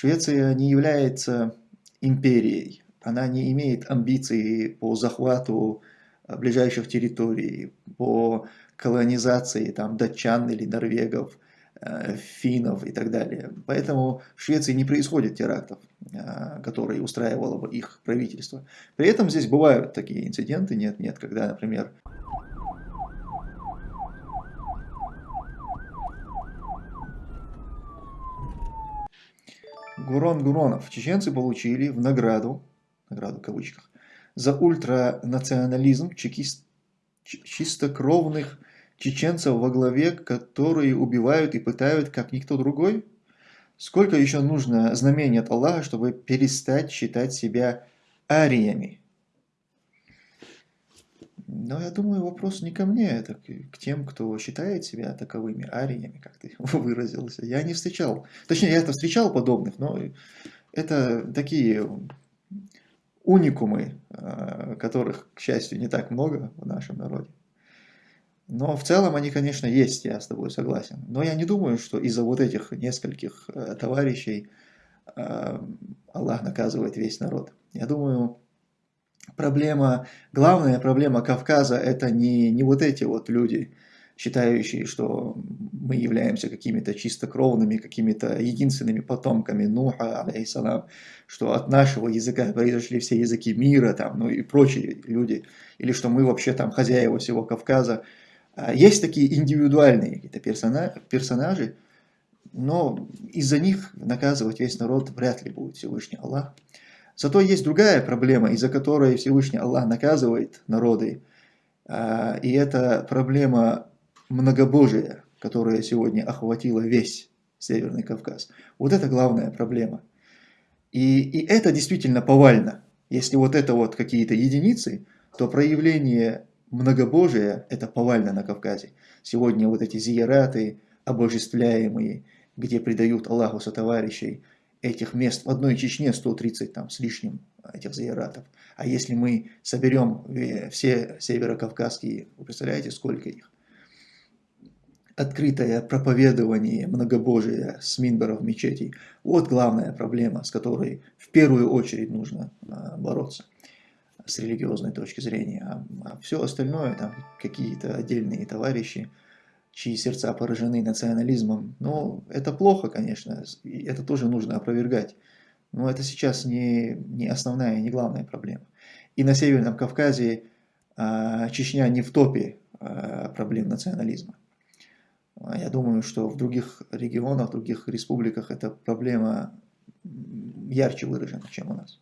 Швеция не является империей, она не имеет амбиций по захвату э, ближайших территорий, по колонизации там, датчан или норвегов, э, финнов и так далее. Поэтому в Швеции не происходит терактов, э, которые устраивало бы их правительство. При этом здесь бывают такие инциденты, нет-нет, когда, например, Гурон Гуронов. Чеченцы получили в награду, награду в кавычках, за ультранационализм чекист, чистокровных чеченцев во главе, которые убивают и пытают, как никто другой? Сколько еще нужно знамений от Аллаха, чтобы перестать считать себя ариями? Но я думаю, вопрос не ко мне, это к тем, кто считает себя таковыми ариями, как ты выразился. Я не встречал, точнее, я это встречал подобных, но это такие уникумы, а, которых, к счастью, не так много в нашем народе. Но в целом они, конечно, есть, я с тобой согласен. Но я не думаю, что из-за вот этих нескольких э, товарищей а, Аллах наказывает весь народ. Я думаю, проблема, главная проблема Кавказа это не, не вот эти вот люди, считающие, что мы являемся какими-то чистокровными, какими-то единственными потомками Нуха, алейхиссалам, что от нашего языка произошли все языки мира, там, ну и прочие люди, или что мы вообще там хозяева всего Кавказа. А есть такие индивидуальные какие-то персонажи, но из-за них наказывать весь народ вряд ли будет Всевышний Аллах. Зато есть другая проблема, из-за которой Всевышний Аллах наказывает народы. А, и это проблема многобожия, которая сегодня охватила весь Северный Кавказ. Вот это главная проблема. И, и это действительно повально. Если вот это вот какие-то единицы, то проявление многобожия – это повально на Кавказе. Сегодня вот эти зияраты, обожествляемые, где предают Аллаху сотоварищей, этих мест в одной Чечне 130 там с лишним этих заиратов. А если мы соберем э, все северокавказские, вы представляете, сколько их? Открытое проповедование многобожия с минберов мечетей. Вот главная проблема, с которой в первую очередь нужно а, бороться с религиозной точки зрения. А, а все остальное, там какие-то отдельные товарищи, чьи сердца поражены национализмом. Ну, это плохо, конечно, это тоже нужно опровергать. Но это сейчас не, не основная, не главная проблема. И на Северном Кавказе а, Чечня не в топе а, проблем национализма. А я думаю, что в других регионах, в других республиках эта проблема ярче выражена, чем у нас.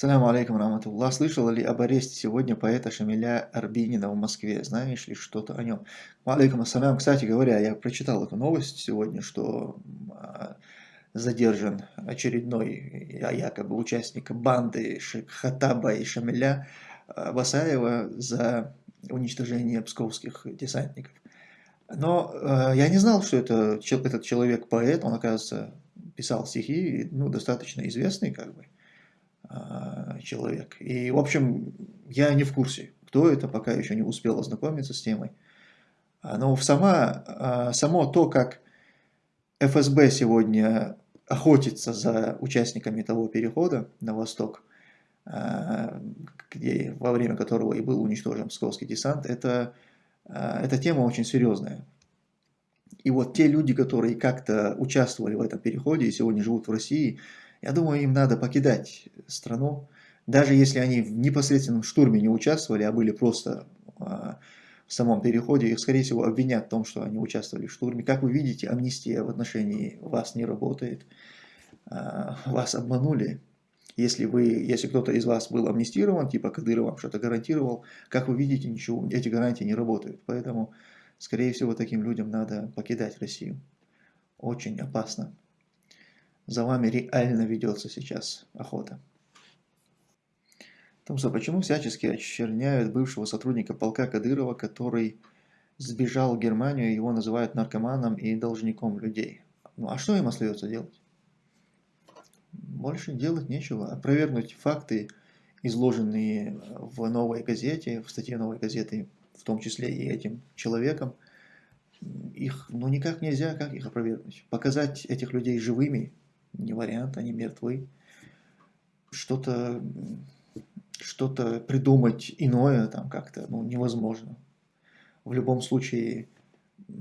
Саляму алейкум, раматуллах. Слышал ли об аресте сегодня поэта Шамиля Арбинина в Москве? Знаешь ли что-то о нем? Алейкум ассалям. Кстати говоря, я прочитал эту новость сегодня, что а, задержан очередной а, якобы участник банды Хатаба и Шамиля а, Басаева за уничтожение псковских десантников. Но э, я не знал, что это, этот человек поэт, он, оказывается, писал стихи, ну, достаточно известный, как бы. А, человек. И, в общем, я не в курсе, кто это, пока еще не успел ознакомиться с темой. А, но сама, а, само то, как ФСБ сегодня охотится за участниками того перехода на восток, где, во время которого и был уничтожен Псковский десант, это, эта тема очень серьезная. И вот те люди, которые как-то участвовали в этом переходе и сегодня живут в России, я думаю, им надо покидать страну, даже если они в непосредственном штурме не участвовали, а были просто а, в самом переходе, их, скорее всего, обвинят в том, что они участвовали в штурме. Как вы видите, амнистия в отношении вас не работает. А, вас обманули. Если, вы, если кто-то из вас был амнистирован, типа Кадыров вам что-то гарантировал, как вы видите, ничего, эти гарантии не работают. Поэтому, скорее всего, таким людям надо покидать Россию. Очень опасно за вами реально ведется сейчас охота. Томсо, почему всячески очерняют бывшего сотрудника полка Кадырова, который сбежал в Германию, его называют наркоманом и должником людей? Ну а что им остается делать? Больше делать нечего. Опровергнуть факты, изложенные в новой газете, в статье новой газеты, в том числе и этим человеком, их, ну никак нельзя, как их опровергнуть. Показать этих людей живыми, не вариант, они мертвы. Что-то что-то придумать иное там как-то ну, невозможно. В любом случае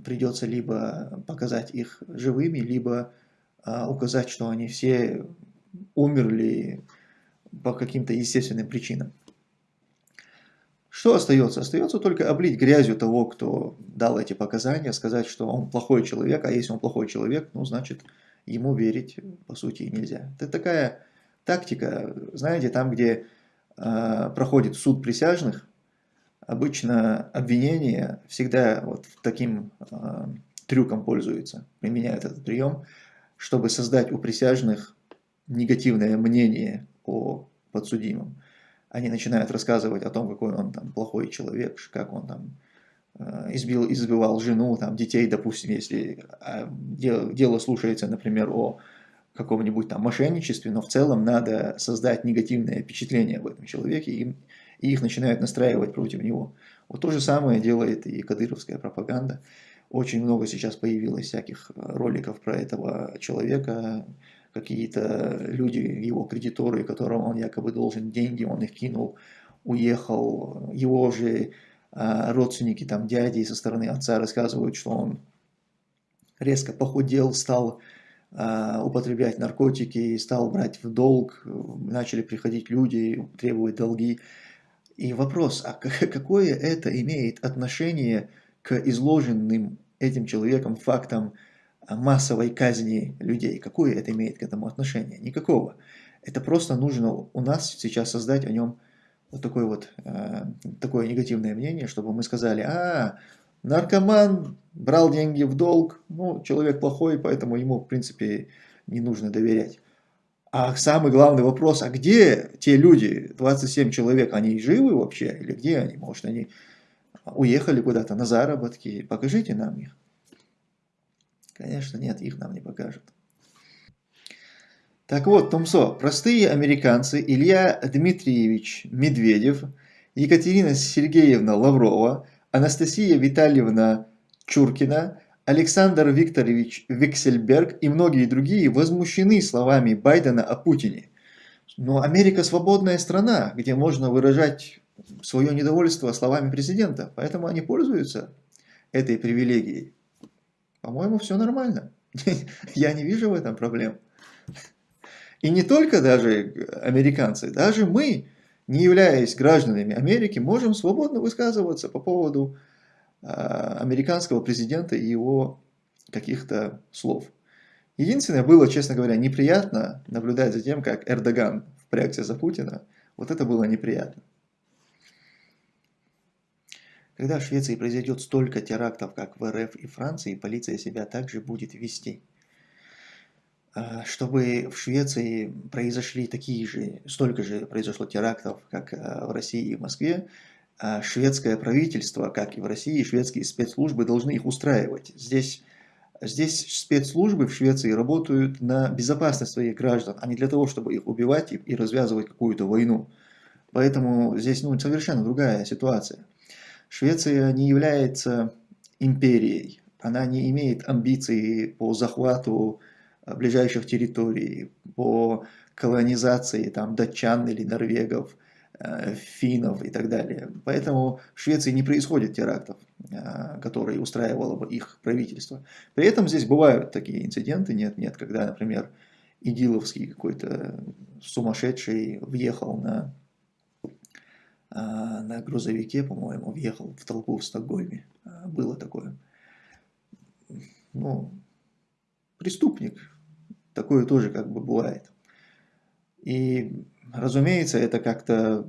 придется либо показать их живыми, либо а, указать, что они все умерли по каким-то естественным причинам. Что остается? Остается только облить грязью того, кто дал эти показания, сказать, что он плохой человек, а если он плохой человек, ну, значит, ему верить, по сути, нельзя. Это такая тактика, знаете, там, где э, проходит суд присяжных, обычно обвинение всегда вот таким э, трюком пользуется, применяют этот прием, чтобы создать у присяжных негативное мнение о подсудимом. Они начинают рассказывать о том, какой он там плохой человек, как он там э, избил, избивал жену, там, детей, допустим, если а, дело, дело слушается, например, о каком-нибудь там мошенничестве, но в целом надо создать негативное впечатление об этом человеке, и, и их начинают настраивать против него. Вот то же самое делает и кадыровская пропаганда. Очень много сейчас появилось всяких роликов про этого человека, какие-то люди, его кредиторы, которым он якобы должен деньги, он их кинул, уехал, его же а, родственники, там дяди со стороны отца рассказывают, что он резко похудел, стал а, употреблять наркотики, стал брать в долг, начали приходить люди, требовать долги. И вопрос, а какое это имеет отношение к изложенным этим человеком фактам массовой казни людей? Какое это имеет к этому отношение? Никакого. Это просто нужно у нас сейчас создать о нем вот такое вот э, такое негативное мнение, чтобы мы сказали, а, наркоман брал деньги в долг, ну, человек плохой, поэтому ему, в принципе, не нужно доверять. А самый главный вопрос, а где те люди, 27 человек, они живы вообще? Или где они? Может, они уехали куда-то на заработки? Покажите нам их. Конечно, нет, их нам не покажут. Так вот, Томсо, простые американцы Илья Дмитриевич Медведев, Екатерина Сергеевна Лаврова, Анастасия Витальевна Чуркина, Александр Викторович Виксельберг и многие другие возмущены словами Байдена о Путине. Но Америка свободная страна, где можно выражать свое недовольство словами президента, поэтому они пользуются этой привилегией. По-моему, все нормально. Я не вижу в этом проблем. И не только даже американцы, даже мы, не являясь гражданами Америки, можем свободно высказываться по поводу а, американского президента и его каких-то слов. Единственное, было, честно говоря, неприятно наблюдать за тем, как Эрдоган впрягся за Путина. Вот это было неприятно. Когда в Швеции произойдет столько терактов, как в РФ и Франции, полиция себя также будет вести. А, чтобы в Швеции произошли такие же, столько же произошло терактов, как а, в России и в Москве, а шведское правительство, как и в России, шведские спецслужбы должны их устраивать. Здесь, здесь спецслужбы в Швеции работают на безопасность своих граждан, а не для того, чтобы их убивать и, и развязывать какую-то войну. Поэтому здесь ну, совершенно другая ситуация. Швеция не является империей, она не имеет амбиций по захвату э, ближайших территорий, по колонизации там, датчан или норвегов, э, финнов и так далее. Поэтому в Швеции не происходит терактов, э, которые устраивало бы их правительство. При этом здесь бывают такие инциденты, нет-нет, когда, например, идиловский какой-то сумасшедший въехал на на грузовике, по-моему, въехал в толпу в Стокгольме. А, было такое. Ну, преступник. Такое тоже как бы бывает. И, разумеется, это как-то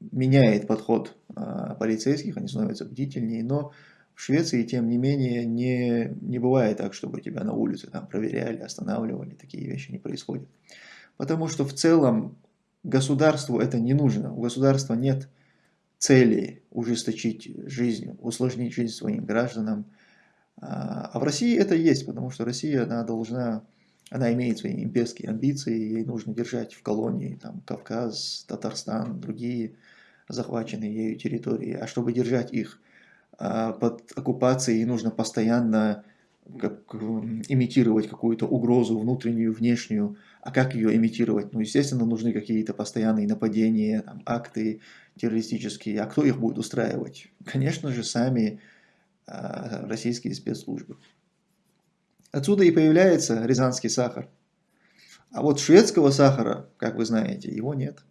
меняет подход а, полицейских, они становятся бдительнее, но в Швеции, тем не менее, не, не бывает так, чтобы тебя на улице там проверяли, останавливали, такие вещи не происходят. Потому что в целом Государству это не нужно. У государства нет цели ужесточить жизнь, усложнить жизнь своим гражданам. А, а в России это есть, потому что Россия, она должна, она имеет свои имперские амбиции, ей нужно держать в колонии там, Кавказ, Татарстан, другие захваченные ею территории. А чтобы держать их а, под оккупацией, нужно постоянно как, имитировать какую-то угрозу внутреннюю, внешнюю. А как ее имитировать? Ну, естественно, нужны какие-то постоянные нападения, там, акты террористические. А кто их будет устраивать? Конечно же, сами а, российские спецслужбы. Отсюда и появляется рязанский сахар. А вот шведского сахара, как вы знаете, его нет.